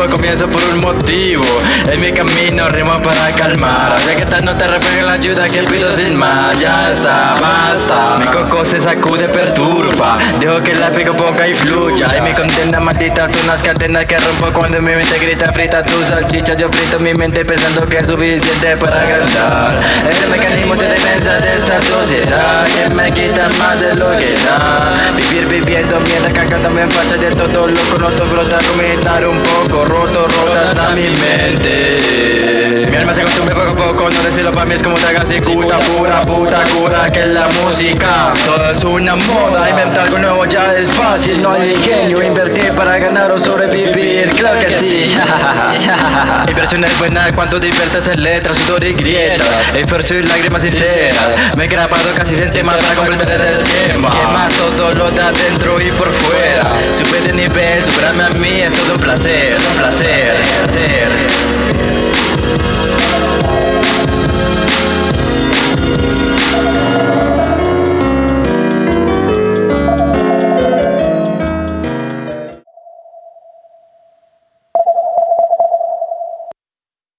objetivo, comienzo por un motivo. En mi camino rimo para calmar. Ya que esta no te refleja la ayuda que pido sin más. Ya está, basta. Mi coco se sacude, perturba. Dejo que la pico ponga y fluya. Y mi contienda maldita son las cadenas que rompo cuando mi mente grita frita tu salchicha. Yo frito mi mente pensando que es suficiente para agrandar. Es el mecanismo de defensa de esta sociedad que me quita más de lo que da. Vivir viviendo mientras cagándome en facha de todo loco. No te brota comentar un poco roto, rota hasta mi mente. Mi alma se consume poco a poco, no decirlo para mí es como tragar cicuta, pura puta cura que la música. Todo es una moda, inventar algo nuevo ya es fácil, no hay ingenio. Invertir para ganar o sobrevivir, claro que sí. Inversión es buena cuando diviertes en letras, sudor y grietas. Esfuerzo y lágrimas sinceras. Me he grabado casi sin tema para comprender el esquema. Que más todo lo de adentro y por superarme a mí es todo un placer, un placer.